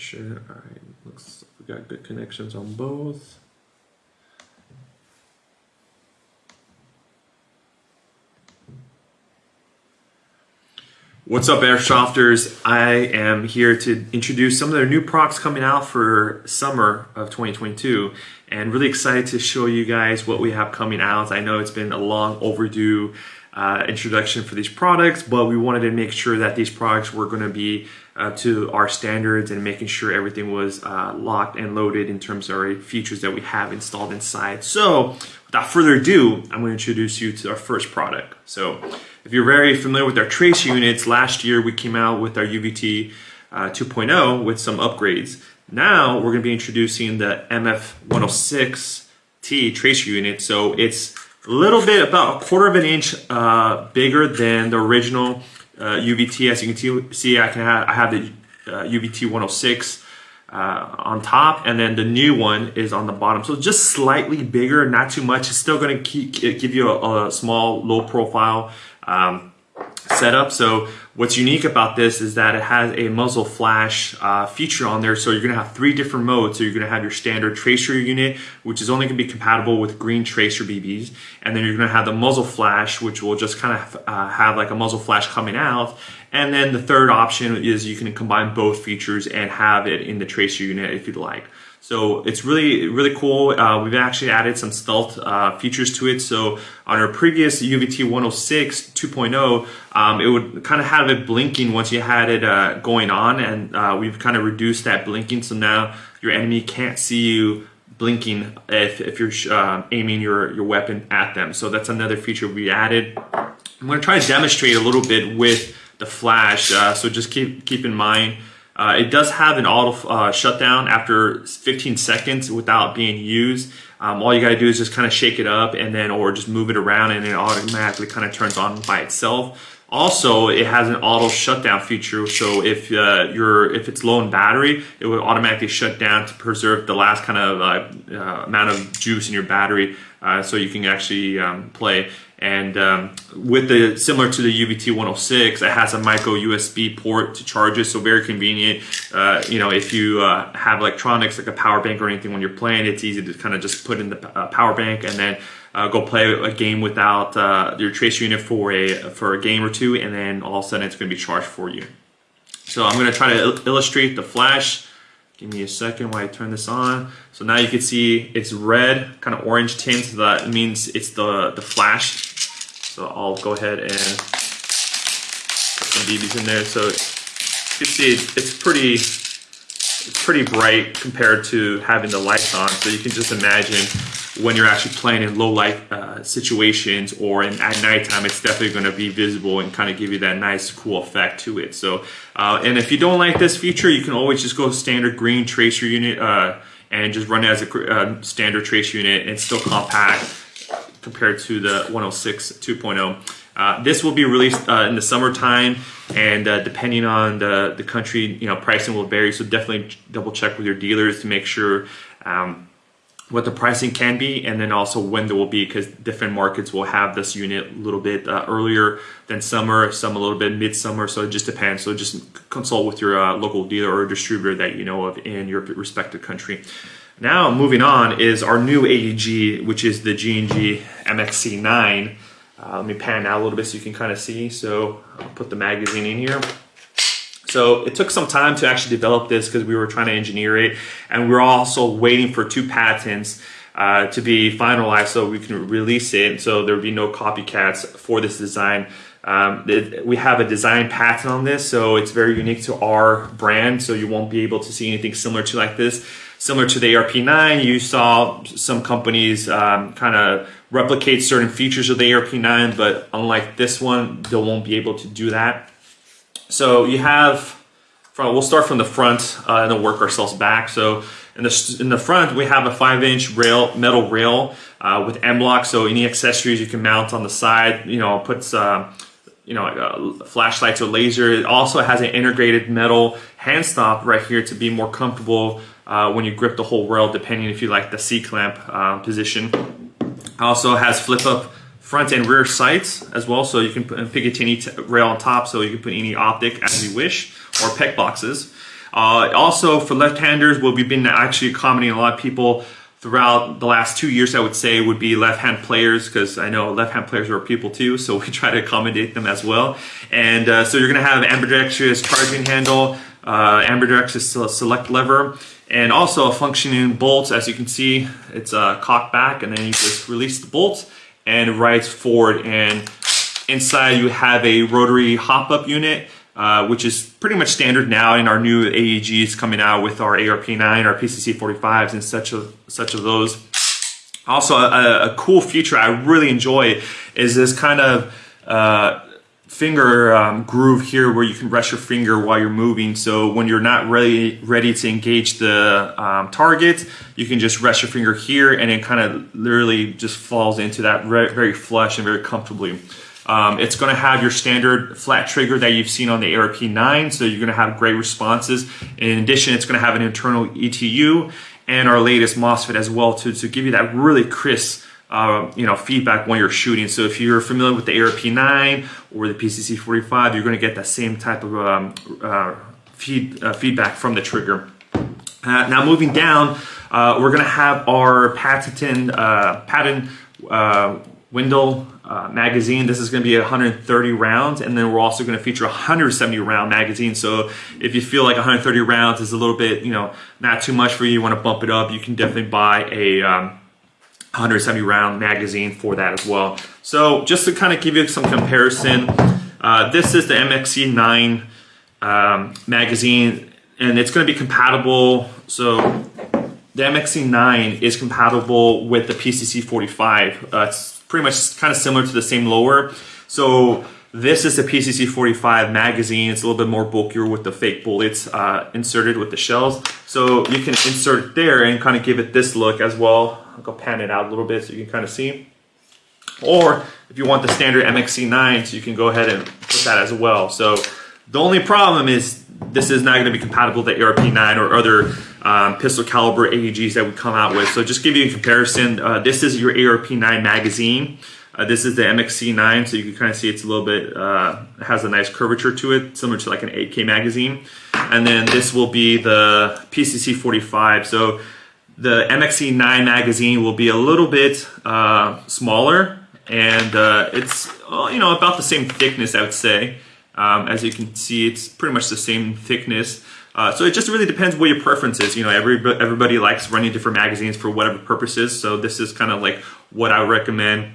sure. Right, looks we got good connections on both. What's up, Airsofters? I am here to introduce some of their new products coming out for summer of 2022 and really excited to show you guys what we have coming out. I know it's been a long overdue uh, introduction for these products, but we wanted to make sure that these products were going to be uh, to our standards and making sure everything was uh, locked and loaded in terms of our features that we have installed inside. So without further ado, I'm going to introduce you to our first product. So if you're very familiar with our trace units, last year we came out with our UVT uh, 2.0 with some upgrades. Now we're going to be introducing the MF106T tracer unit. So it's a little bit about a quarter of an inch uh, bigger than the original uh, UVT. As you can see, I can have I have the UVT 106 uh, on top and then the new one is on the bottom. So just slightly bigger not too much. It's still going to give you a, a, small low profile um, setup. So what's unique about this is that it has a muzzle flash uh, feature on there. So you're to have three different modes. So you're going to have your standard tracer unit which is only to be compatible with green tracer BBs and then you're going to have the muzzle flash which will just kind of uh, have like a muzzle flash coming out. And then the third option is you can combine both features and have it in the tracer unit if you'd like. So it's really, really cool. Uh, we've actually added some stealth uh, features to it. So on our previous UVT 106 2.0, um, it would kind of have it blinking once you had it uh, going on. And uh, we've kind of reduced that blinking. So now your enemy can't see you blinking if, if you're uh, aiming your, your weapon at them. So that's another feature we added. I'm going to try to demonstrate a little bit with the flash. Uh, so just keep keep in mind, uh, it does have an auto uh, shutdown after 15 seconds without being used. Um, all you got to do is just kind of shake it up and then, or just move it around and it automatically kind of turns on by itself. Also, it has an auto shutdown feature, so if uh, you're if it's low in battery, it will automatically shut down to preserve the last kind of uh, uh, amount of juice in your battery, uh, so you can actually um, play. And um, with the similar to the UVT 106, it has a micro USB port to charge it, so very convenient. Uh, you know, if you uh, have electronics like a power bank or anything when you're playing, it's easy to kind of just put in the power bank and then uh, go play a game without uh, your tracer unit for a for a game or two, and then all of a sudden it's going to be charged for you. So I'm going to try to il illustrate the flash. Give me a second while I turn this on. So now you can see it's red, kind of orange tint. So that means it's the the flash. So I'll go ahead and put some BBs in there. So you can see it's pretty it's pretty bright compared to having the lights on. So you can just imagine when you're actually playing in low light uh, situations or in, at nighttime, it's definitely going to be visible and kind of give you that nice, cool effect to it. So, uh, and if you don't like this feature, you can always just go standard green tracer unit uh, and just run it as a uh, standard tracer unit and still compact compared to the 106 2.0. Uh, this will be released uh, in the summertime, and uh, depending on the, the country, you know, pricing will vary. So definitely double check with your dealers to make sure um, what the pricing can be and then also when there will be because different markets will have this unit a little bit uh, earlier than summer some a little bit midsummer so it just depends. So just consult with your uh, local dealer or distributor that you know of in your respective country. Now moving on is our new AEG which is the G&G MXC9 uh, let me pan out a little bit so you can kind of see. So I'll put the magazine in here so it took some time to actually develop this because we were trying to engineer it and we are also waiting for two patents uh, to be finalized so we can release it so there would be no copycats for this design. Um, it, we have a design patent on this so it's very unique to our brand so you won't be able to see anything similar to like this. Similar to the ARP9, you saw some companies um, kind of replicate certain features of the ARP9, but unlike this one, they won't be able to do that. So you have, from, we'll start from the front uh, and then work ourselves back. So in the, in the front, we have a five inch rail, metal rail uh, with M-LOK. So any accessories you can mount on the side, you know, puts, uh, you know, uh, flashlights or laser. It also has an integrated metal hand stop right here to be more comfortable uh, when you grip the whole rail, depending if you like the C-clamp uh, position. Also has flip up front and rear sights as well, so you can put, Picatinny rail on top, so you can put any optic as you wish, or PEQ boxes. Uh, also for left-handers, what we've been actually accommodating a lot of people throughout the last two years, I would say, would be left-hand players because I know left-hand players are people too, so we try to accommodate them as well. And uh, so you're to have ambidextrous charging handle, uh, ambidextrous select lever, and also a functioning bolt. As you can see, it's a cock back, and then you just release the bolt and rides forward. And inside you have a rotary hop-up unit uh, which is pretty much standard now in our new AEGs coming out with our ARP9, our PCC45s, and such of such of those. Also, a, a cool feature I really enjoy is this kind of uh, finger um, groove here where you can rest your finger while you're moving. So when you're not ready ready to engage the um, target, you can just rest your finger here, and it kind of literally just falls into that very flush and very comfortably. Um, it's going to have your standard flat trigger that you've seen on the ARP9, so you're going to have great responses. In addition, it's going to have an internal ETU and our latest MOSFET as well to, to give you that really crisp uh, you know, feedback when you're shooting. So if you're familiar with the ARP9 or the PCC45, you're going to get that same type of um, uh, feed, uh, feedback from the trigger. Uh, now moving down, uh, we're going to have our patented uh, patent Wendell uh, magazine. This is going to be 130 rounds, and then we're also going to feature a 170 round magazine. So if you feel like 130 rounds is a little bit, you know, not too much for you, you want to bump it up, you can definitely buy a um, 170 round magazine for that as well. So just to kind of give you some comparison, uh, this is the MXC9 um, magazine, and it's going to be compatible. So the MXC9 is compatible with the PCC45. Uh, it's pretty much kind of similar to the same lower. So this is the PCC 45 magazine. It's a little bit more bulkier with the fake bullets uh, inserted with the shells. So you can insert there and kind of give it this look as well. I'll go pan it out a little bit so you can kind of see. Or if you want the standard MXC9, so you can go ahead and put that as well. So the only problem is this is not going to be compatible with the ARP9 or other um, pistol caliber AEGs that we come out with. So just give you a comparison, uh, this is your ARP9 magazine. Uh, this is the MXC9, so you can kind of see it's a little bit, uh, has a nice curvature to it, similar to like an AK magazine. And then this will be the PCC45. So the MXC9 magazine will be a little bit uh, smaller, and uh, it's you know about the same thickness, I would say. Um, as you can see, it's pretty much the same thickness. Uh, so it just really depends what your preference is. You know, every, everybody likes running different magazines for whatever purposes. So this is kind of like what I recommend.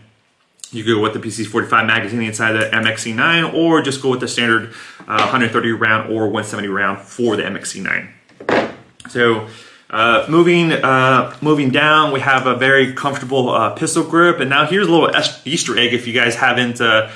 You go with the PC45 magazine inside the MXC9 or just go with the standard uh, 130 round or 170 round for the MXC9. So uh, moving uh, moving down, we have a very comfortable uh, pistol grip. And now here's a little Easter egg if you guys haven't uh,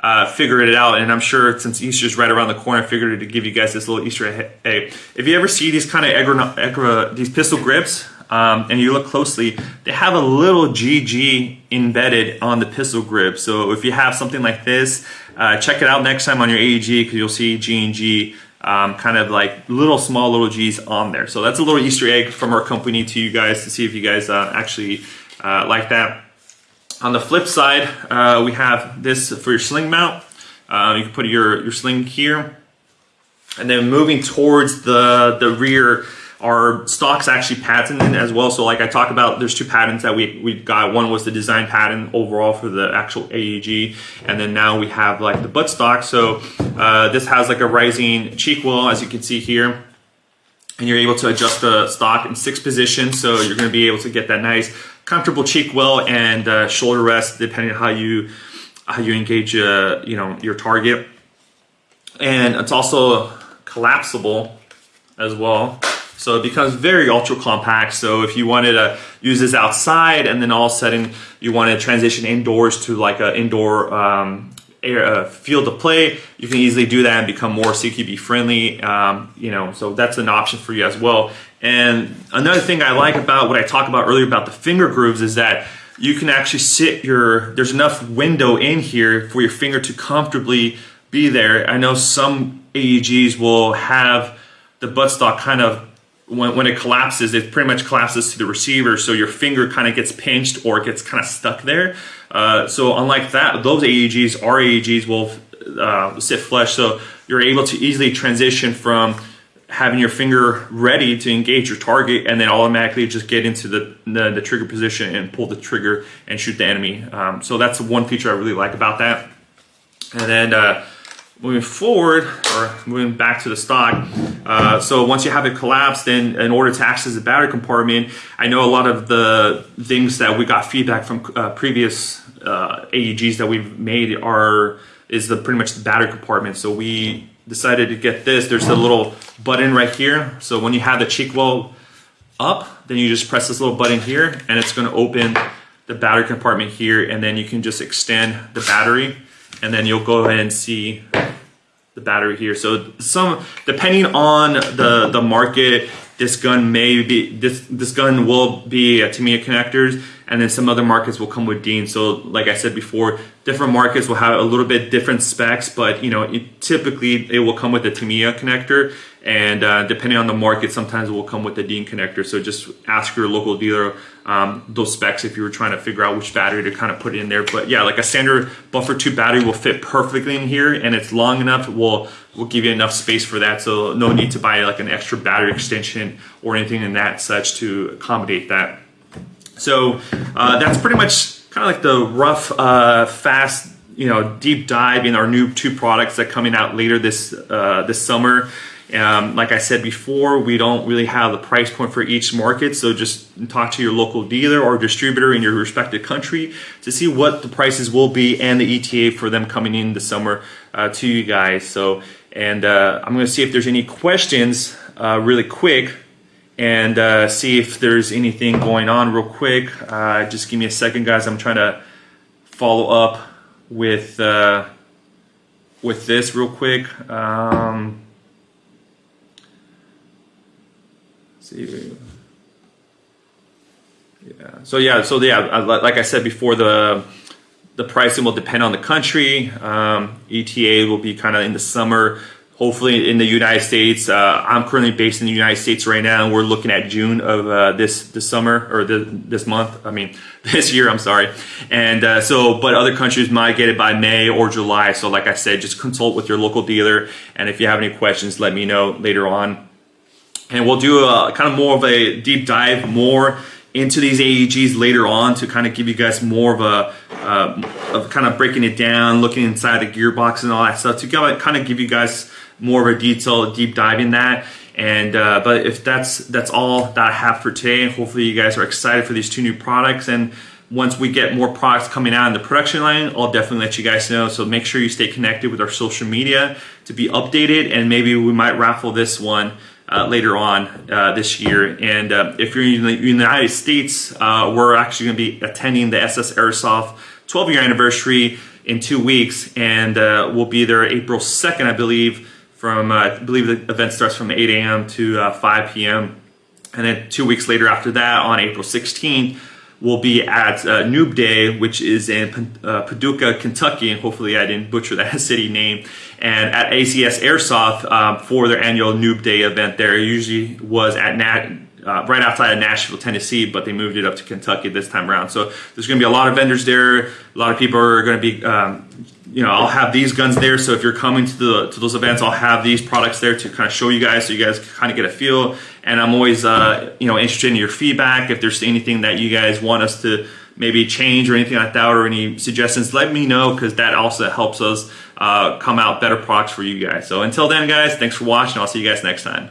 uh, figured it out. And I'm sure since Easter's right around the corner, I figured to give you guys this little Easter egg. If you ever see these kind of these pistol grips, um, and you look closely, they have a little GG embedded on the pistol grip. So if you have something like this, uh, check it out next time on your AEG because you'll see G and G um, kind of like little small little G's on there. So that's a little Easter egg from our company to you guys to see if you guys uh, actually uh, like that. On the flip side, uh, we have this for your sling mount. Uh, you can put your, your sling here. And then moving towards the, the rear, our stock's actually patented as well. So like I talked about, there's two patents that we, we got. One was the design patent overall for the actual AEG. And then now we have like the butt stock. So uh, this has like a rising cheek well, as you can see here. And you're able to adjust the stock in six positions. So you're gonna be able to get that nice comfortable cheek well and uh, shoulder rest depending on how you how you engage uh, you know your target and it's also collapsible as well so it becomes very ultra compact so if you wanted to use this outside and then all of a sudden you want to transition indoors to like an indoor um, air, uh, field of play you can easily do that and become more CQB friendly um, you know so that's an option for you as well and another thing I like about what I talked about earlier about the finger grooves is that you can actually sit your, there's enough window in here for your finger to comfortably be there. I know some AEGs will have the buttstock kind of, when, when it collapses, it pretty much collapses to the receiver, so your finger kind of gets pinched or it gets kind of stuck there. Uh, so unlike that, those AEGs, our AEGs will uh, sit flush, so you're able to easily transition from having your finger ready to engage your target and then automatically just get into the, the, the trigger position and pull the trigger and shoot the enemy. Um, so that's one feature I really like about that. And then uh, moving forward or moving back to the stock, uh, so once you have it collapsed, then in order to access the battery compartment, I know a lot of the things that we got feedback from uh, previous uh, AEGs that we've made are is the pretty much the battery compartment. So we decided to get this. There's a little button right here. So when you have the cheek well up, then you just press this little button here and it's gonna open the battery compartment here and then you can just extend the battery and then you'll go ahead and see the battery here. So some, depending on the, the market, this gun may be, this, this gun will be a Tamiya connectors and then some other markets will come with Dean. So like I said before, different markets will have a little bit different specs, but you know, it, typically it will come with a Tamiya connector and uh, depending on the market, sometimes it will come with the Dean connector. So just ask your local dealer um, those specs if you were trying to figure out which battery to kind of put in there. But yeah, like a standard buffer tube battery will fit perfectly in here and it's long enough, will will give you enough space for that. So no need to buy like an extra battery extension or anything in that such to accommodate that. So uh, that's pretty much kind of like the rough, uh, fast, you know, deep dive in our new two products that coming out later this uh, this summer. Um, like I said before, we don't really have the price point for each market, so just talk to your local dealer or distributor in your respective country to see what the prices will be and the ETA for them coming in the summer uh, to you guys. So, and uh, I'm going to see if there's any questions uh, really quick and uh, see if there's anything going on real quick. Uh, just give me a second, guys. I'm trying to follow up with uh, with this real quick. Um, Yeah. So yeah. So yeah. Like I said before, the the pricing will depend on the country. Um, ETA will be kind of in the summer hopefully in the United States. Uh, I'm currently based in the United States right now, and we're looking at June of uh, this this summer or the, this month. I mean, this year. I'm sorry. And uh, so, but other countries might get it by May or July. So, like I said, just consult with your local dealer, and if you have any questions, let me know later on. And we'll do a kind of more of a deep dive, more into these AEGs later on to kind of give you guys more of a uh, of kind of breaking it down, looking inside the gearbox and all that stuff to kind of give you guys more of a detailed deep dive in that. And uh, but if that's that's all that I have for today, hopefully you guys are excited for these two new products. And once we get more products coming out in the production line, I'll definitely let you guys know. So make sure you stay connected with our social media to be updated, and maybe we might raffle this one. Uh, later on uh, this year. And uh, if you're in the United States, uh, we're actually going to be attending the SS Airsoft 12 year anniversary in two weeks, and uh, we'll be there April 2nd, I believe from, uh, I believe the event starts from 8 a.m. to uh, 5 p.m. And then two weeks later after that, on April 16th, we'll be at uh, Noob Day, which is in uh, Paducah, Kentucky, and hopefully I didn't butcher that city name, and at ACS Airsoft um, for their annual Noob Day event there. It usually was at Nat uh, right outside of Nashville, Tennessee, but they moved it up to Kentucky this time around. So there's going to be a lot of vendors there. A lot of people are going to be, um, you know, I'll have these guns there. So if you're coming to the to those events, I'll have these products there to kind of show you guys, so you guys can kind of get a feel. And I'm always, uh, you know, interested in your feedback. If there's anything that you guys want us to maybe change or anything like that, or any suggestions, let me know because that also helps us uh, come out better products for you guys. So until then, guys, thanks for watching. I'll see you guys next time.